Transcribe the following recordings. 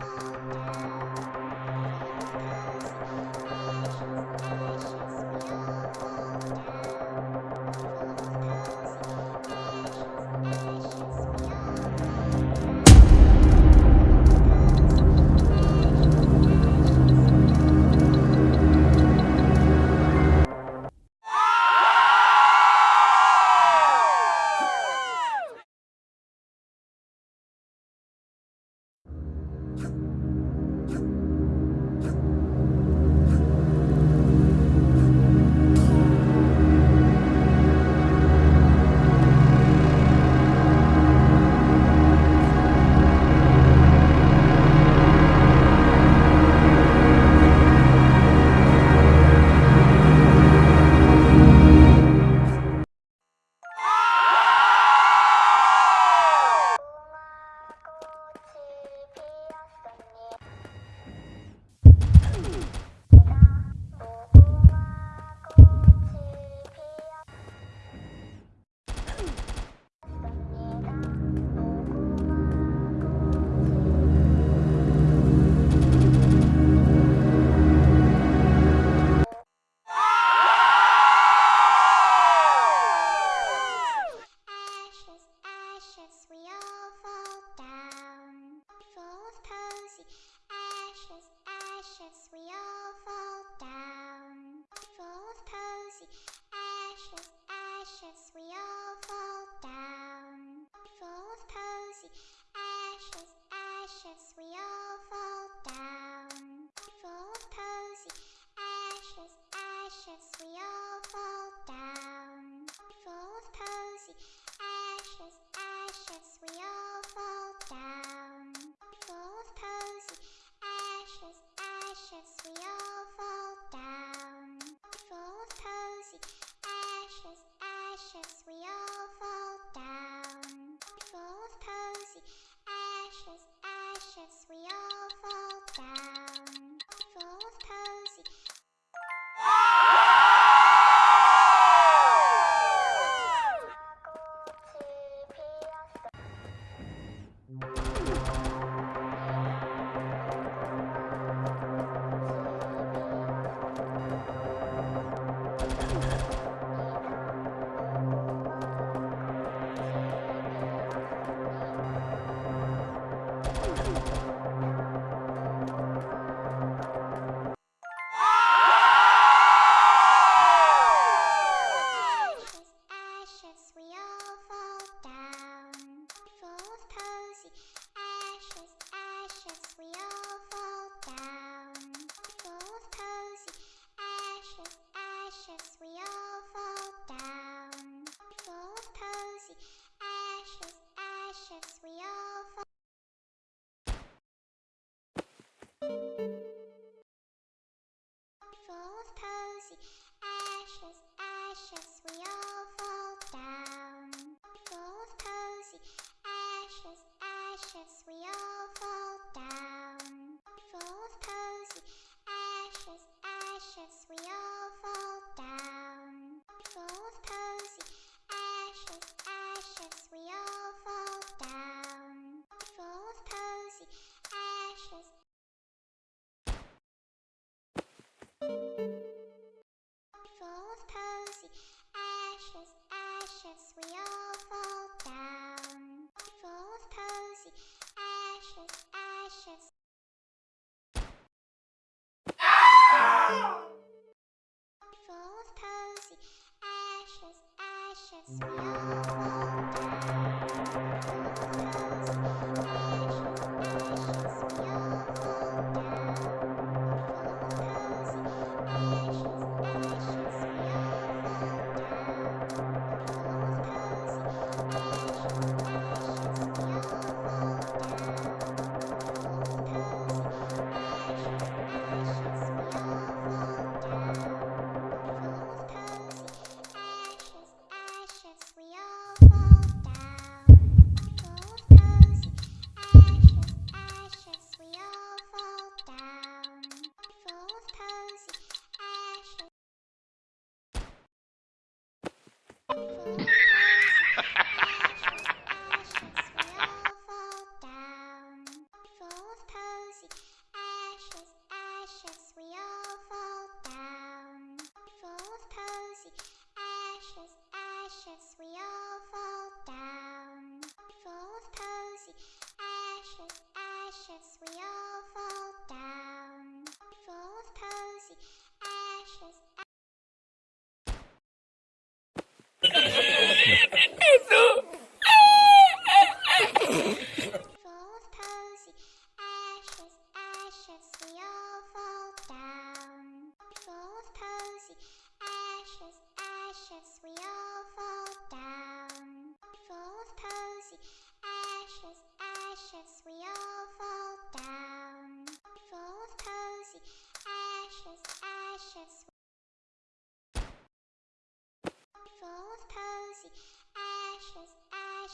all fall ashes we all fall down. Full of posy, ashes, ashes we all fall down. Full of posy, ashes, ashes we precious.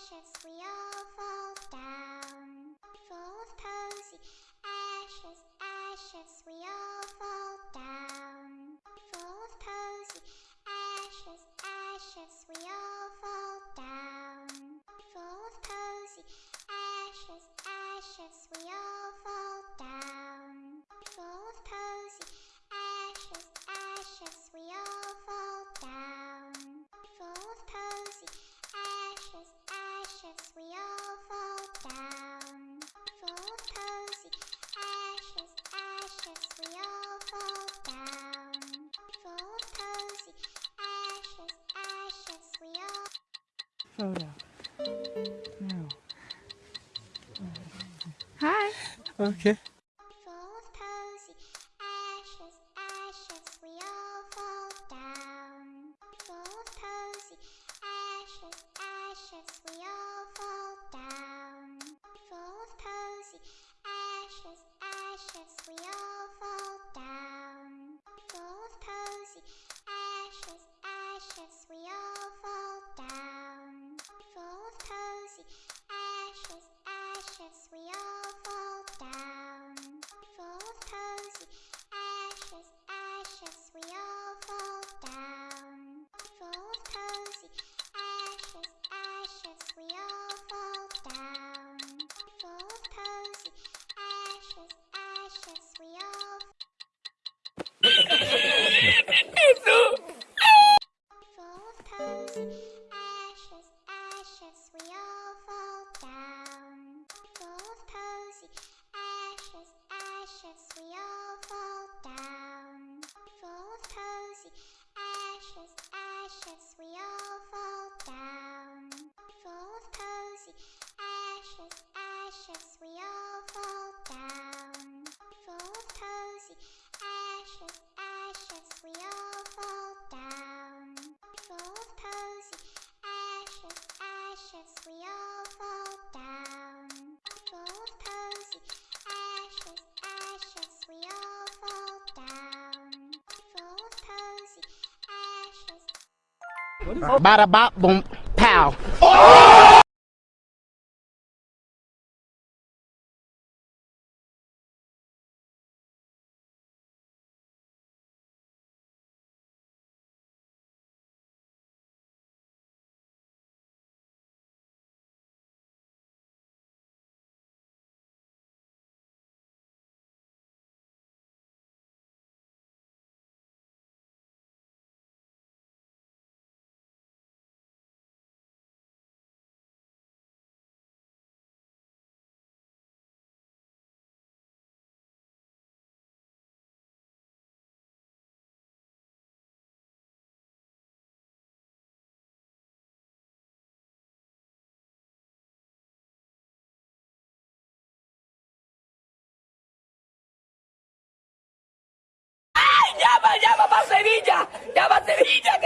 ashes we all fall down. Full of posy, ashes, ashes we all fall down. Full of posy, ashes, ashes we all fall down. Full of posy, ashes, ashes we all fall down. Full of posy. Oh, photo. No. Hi. Okay. ashes, ashes, we all fall down. Full of posy, ashes, ashes, we all fall down. Full of posy, ashes, ashes, we all fall down. Full of posy, ashes. Bada bop boom pow. Oh! Sevilla! ¡Ya va Sevilla!